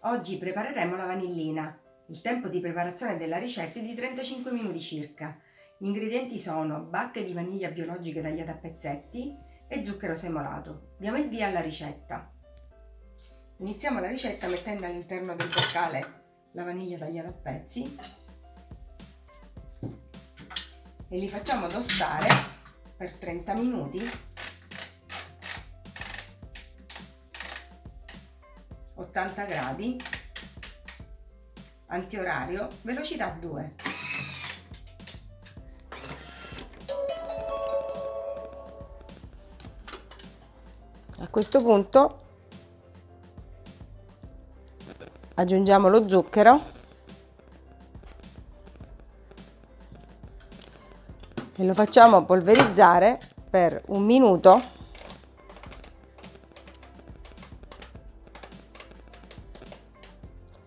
Oggi prepareremo la vanillina. Il tempo di preparazione della ricetta è di 35 minuti circa. Gli ingredienti sono bacche di vaniglia biologiche tagliate a pezzetti e zucchero semolato. Diamo il via alla ricetta. Iniziamo la ricetta mettendo all'interno del boccale la vaniglia tagliata a pezzi e li facciamo tostare per 30 minuti 80 gradi antiorario velocità 2 a questo punto aggiungiamo lo zucchero. E lo facciamo polverizzare per un minuto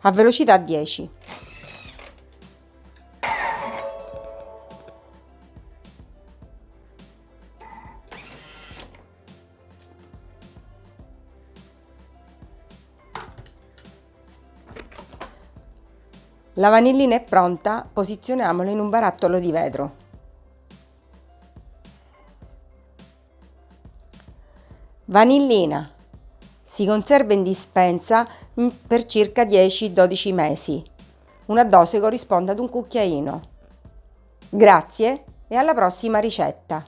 a velocità 10. La vanillina è pronta, posizioniamola in un barattolo di vetro. Vanillina. Si conserva in dispensa per circa 10-12 mesi. Una dose corrisponde ad un cucchiaino. Grazie e alla prossima ricetta!